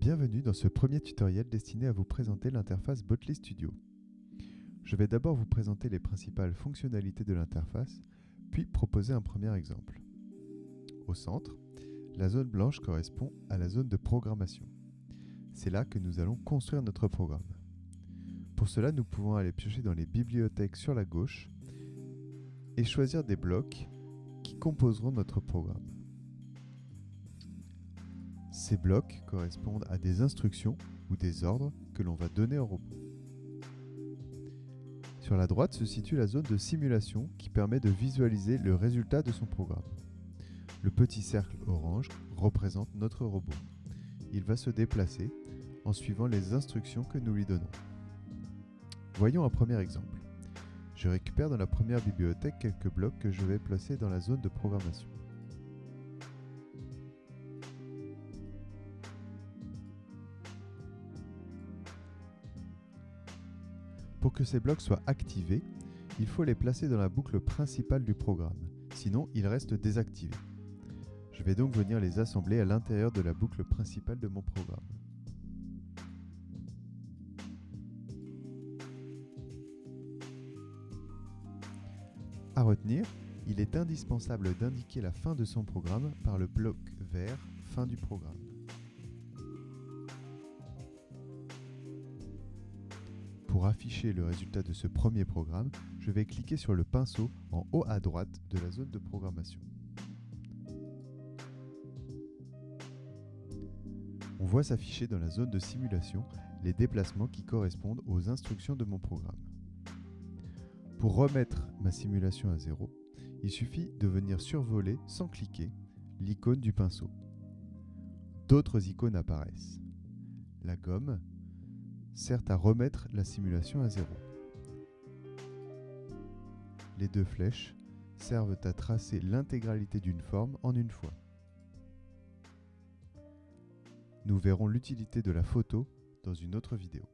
Bienvenue dans ce premier tutoriel destiné à vous présenter l'interface Botly Studio. Je vais d'abord vous présenter les principales fonctionnalités de l'interface, puis proposer un premier exemple. Au centre, la zone blanche correspond à la zone de programmation. C'est là que nous allons construire notre programme. Pour cela, nous pouvons aller piocher dans les bibliothèques sur la gauche et choisir des blocs qui composeront notre programme. Ces blocs correspondent à des instructions ou des ordres que l'on va donner au robot. Sur la droite se situe la zone de simulation qui permet de visualiser le résultat de son programme. Le petit cercle orange représente notre robot. Il va se déplacer en suivant les instructions que nous lui donnons. Voyons un premier exemple. Je récupère dans la première bibliothèque quelques blocs que je vais placer dans la zone de programmation. Pour que ces blocs soient activés, il faut les placer dans la boucle principale du programme, sinon ils restent désactivés. Je vais donc venir les assembler à l'intérieur de la boucle principale de mon programme. À retenir, il est indispensable d'indiquer la fin de son programme par le bloc vert Fin du programme. Pour afficher le résultat de ce premier programme, je vais cliquer sur le pinceau en haut à droite de la zone de programmation. On voit s'afficher dans la zone de simulation les déplacements qui correspondent aux instructions de mon programme. Pour remettre ma simulation à zéro, il suffit de venir survoler sans cliquer l'icône du pinceau. D'autres icônes apparaissent. La gomme, sert à remettre la simulation à zéro. Les deux flèches servent à tracer l'intégralité d'une forme en une fois. Nous verrons l'utilité de la photo dans une autre vidéo.